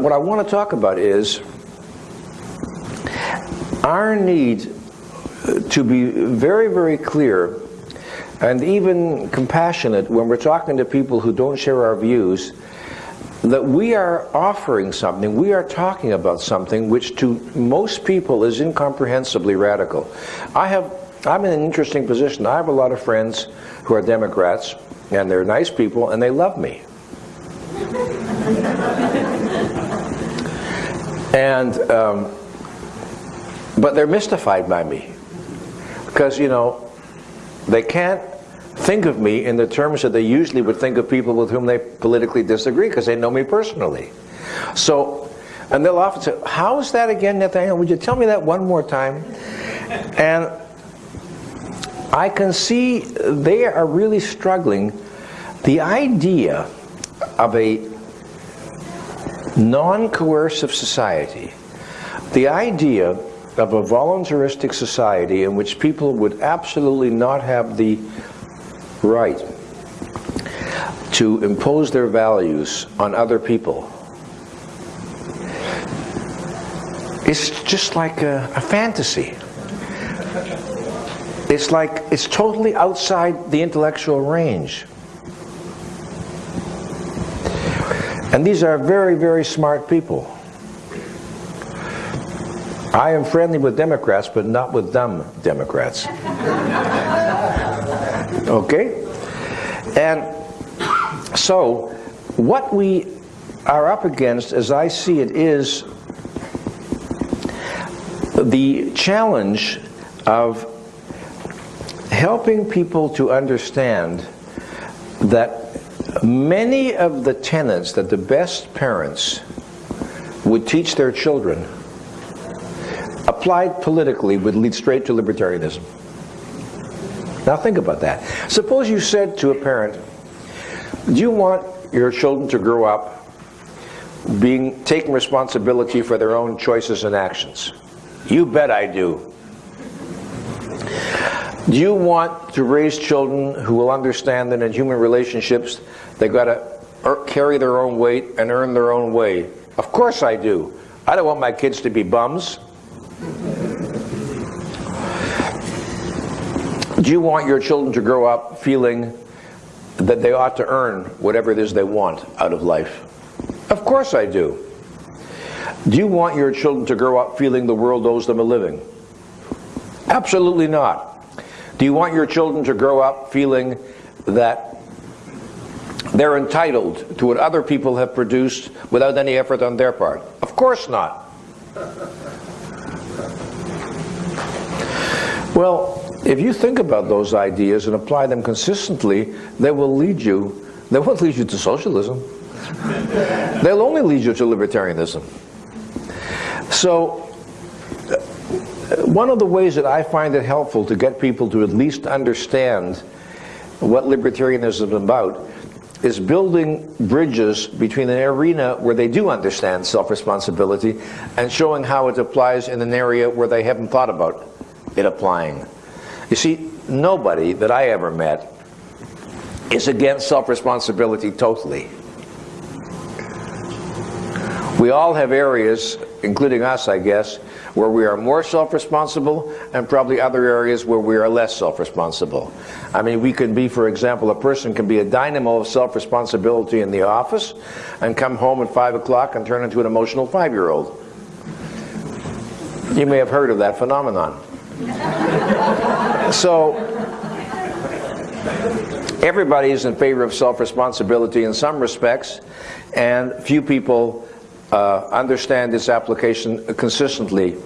What I want to talk about is our need uh, to be very, very clear and even compassionate when we're talking to people who don't share our views that we are offering something, we are talking about something which to most people is incomprehensibly radical. I have, I'm in an interesting position. I have a lot of friends who are Democrats, and they're nice people, and they love me. and, um, but they're mystified by me. Because, you know, they can't think of me in the terms that they usually would think of people with whom they politically disagree because they know me personally. So, and they'll often say, how is that again, Nathaniel? Would you tell me that one more time? And I can see they are really struggling. The idea of a non-coercive society, the idea of a voluntaristic society in which people would absolutely not have the right to impose their values on other people it's just like a, a, fantasy. It's like it's totally outside the intellectual range. And these are very, very smart people. I am friendly with Democrats, but not with dumb Democrats. Okay? And so, what we are up against, as I see it, is the challenge of helping people to understand that many of the tenets that the best parents would teach their children applied politically would lead straight to libertarianism. Now think about that. Suppose you said to a parent, do you want your children to grow up being taking responsibility for their own choices and actions? You bet I do. Do you want to raise children who will understand that in human relationships they've got to carry their own weight and earn their own way? Of course I do. I don't want my kids to be bums. Do you want your children to grow up feeling that they ought to earn whatever it is they want out of life? Of course I do. Do you want your children to grow up feeling the world owes them a living? Absolutely not. Do you want your children to grow up feeling that they're entitled to what other people have produced without any effort on their part? Of course not. Well, if you think about those ideas and apply them consistently, they will lead you, they won't lead you to socialism. They'll only lead you to libertarianism. So, one of the ways that I find it helpful to get people to at least understand what libertarianism is about is building bridges between an arena where they do understand self-responsibility and showing how it applies in an area where they haven't thought about it applying. You see, nobody that I ever met is against self-responsibility totally. We all have areas, including us, I guess, where we are more self-responsible and probably other areas where we are less self-responsible. I mean, we could be, for example, a person can be a dynamo of self-responsibility in the office and come home at 5 o'clock and turn into an emotional five-year-old. You may have heard of that phenomenon. so everybody is in favor of self-responsibility in some respects, and few people uh, understand its application consistently